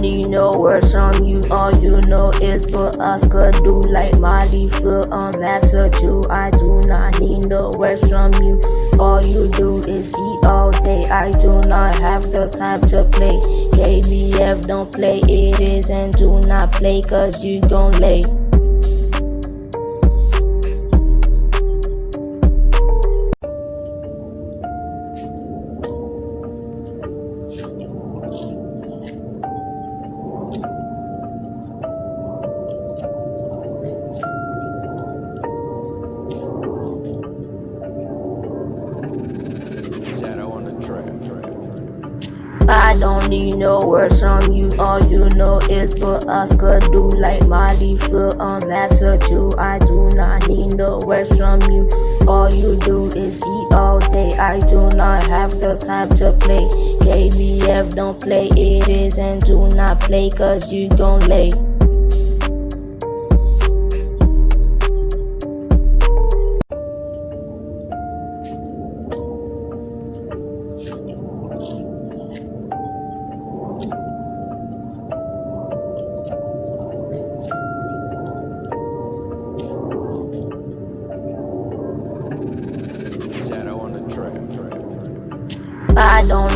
Need no words from you. All you know is put us could do like Molly fruit um, on Massachusetts. I do not need no words from you. All you do is eat all day. I do not have the time to play. KBF don't play it is and do not play cause you gon' lay. I don't need no words from you. All you know is us could do like Molly on Massachusetts. I do not need no words from you. All you do is eat all day. I do not have the time to play. KBF don't play it is and do not play cause you gon' lay.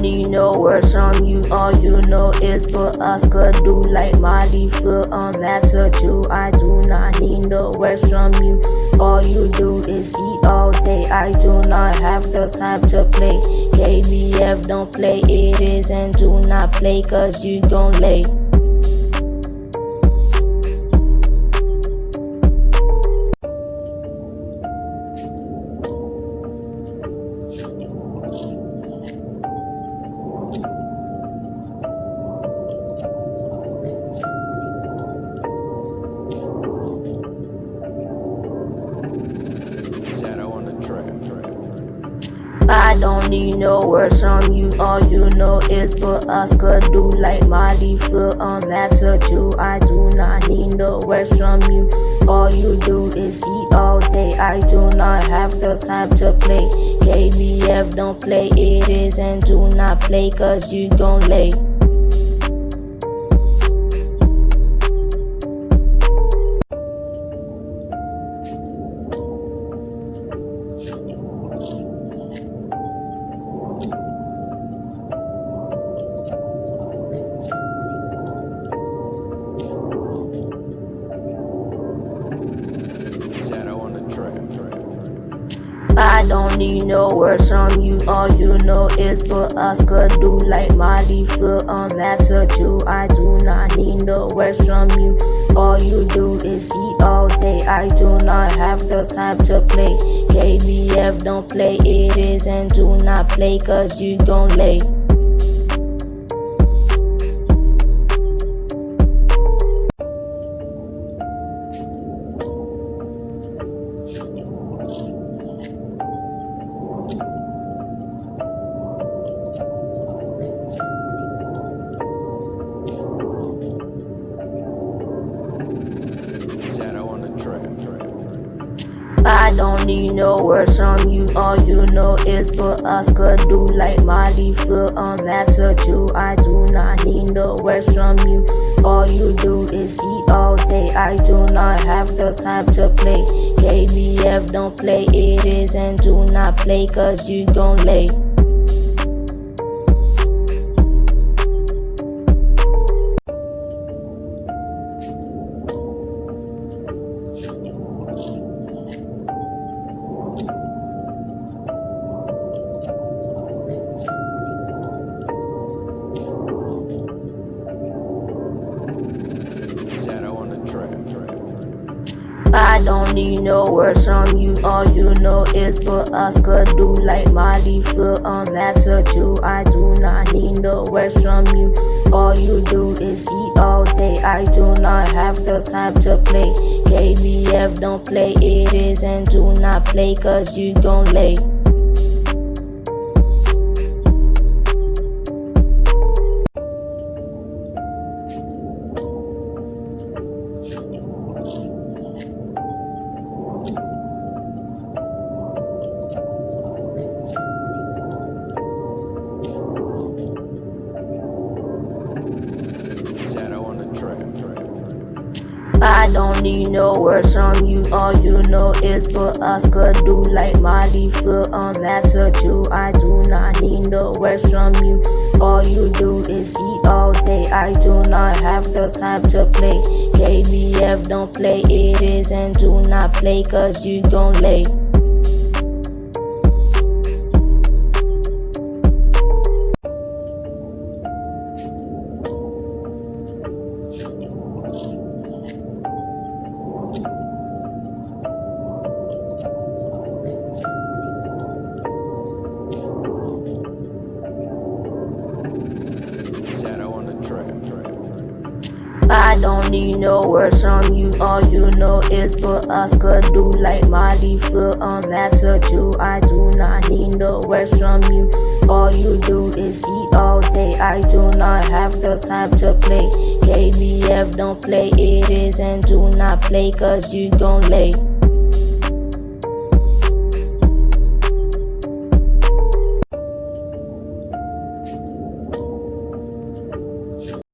Don't need no words from you. All you know is us could do like Molly fruit um, on Massachusetts. I do not need no words from you. All you do is eat all day. I do not have the time to play. KBF don't play it is and do not play cause you gon' lay. I don't need no words from you. All you know is put us could do like Molly fruit on Massachusetts. I do not need no words from you. All you do is eat all day. I do not have the time to play. KBF don't play it is and do not play cause you gon' lay. Don't need no words from you. All you know is us could do like Molly fruit on Massachusetts. I do not need no words from you. All you do is eat all day. I do not have the time to play. KBF don't play it is and do not play cause you gon' lay. I don't need no words from you. All you know is us could do like Molly fruit on Massachusetts. I do not need no words from you. All you do is eat all day. I do not have the time to play. KBF don't play it is and do not play cause you gon' lay. I don't need no words from you. All you know is us could do like Molly on Massachusetts. I do not need no words from you. All you do is eat all day. I do not have the time to play. KBF don't play it is and do not play cause you gon' lay. I don't need no words from you. All you know is for us could do like Molly master Jew. I do not need no words from you. All you do is eat all day. I do not have the time to play. KBF don't play it is and do not play cause you gon' lay. Don't need no words from you. All you know is for could do like Molly for um, a master Jew. I do not need no words from you. All you do is eat all day. I do not have the time to play. KBF don't play it is and do not play cause you gon' lay.